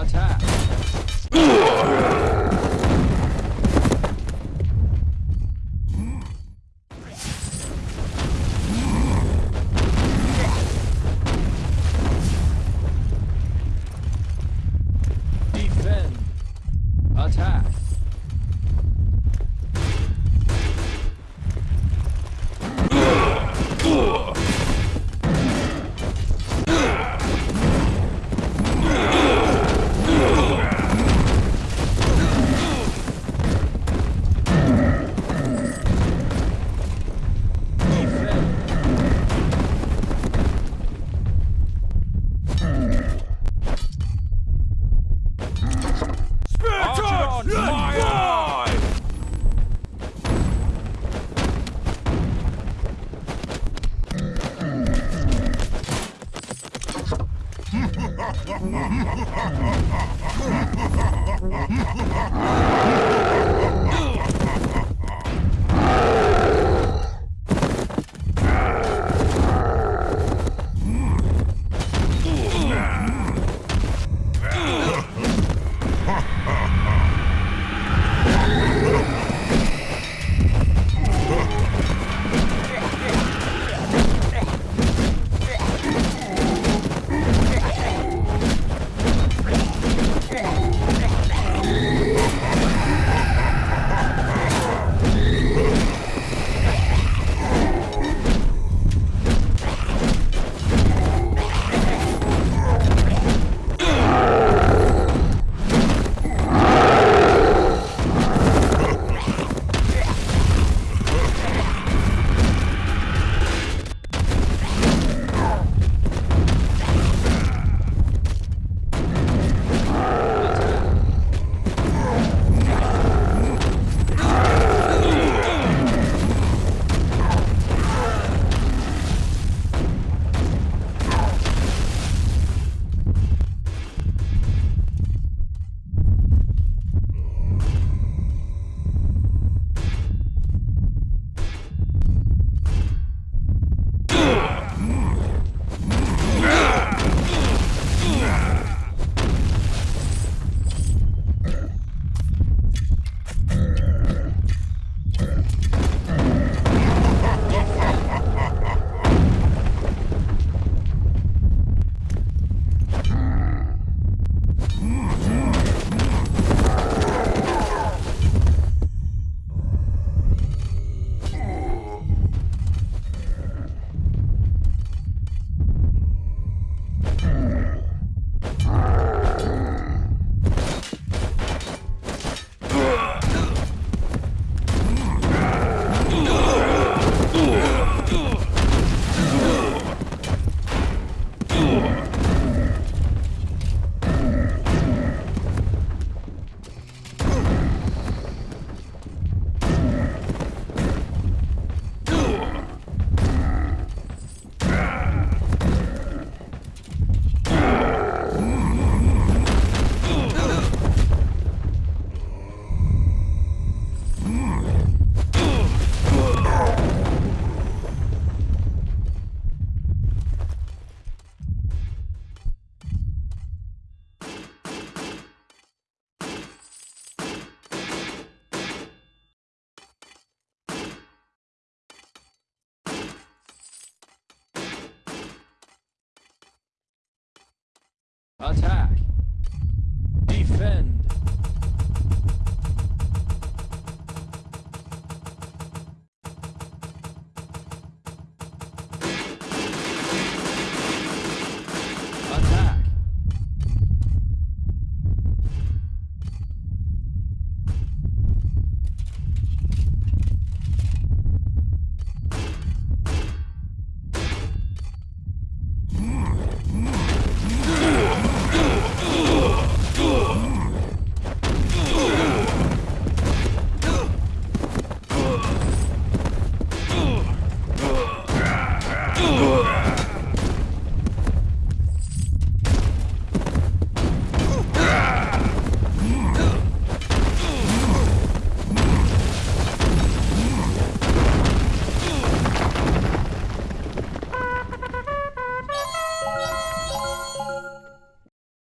Attack! Defend! Attack! Ha ha ha ha ha! Attack!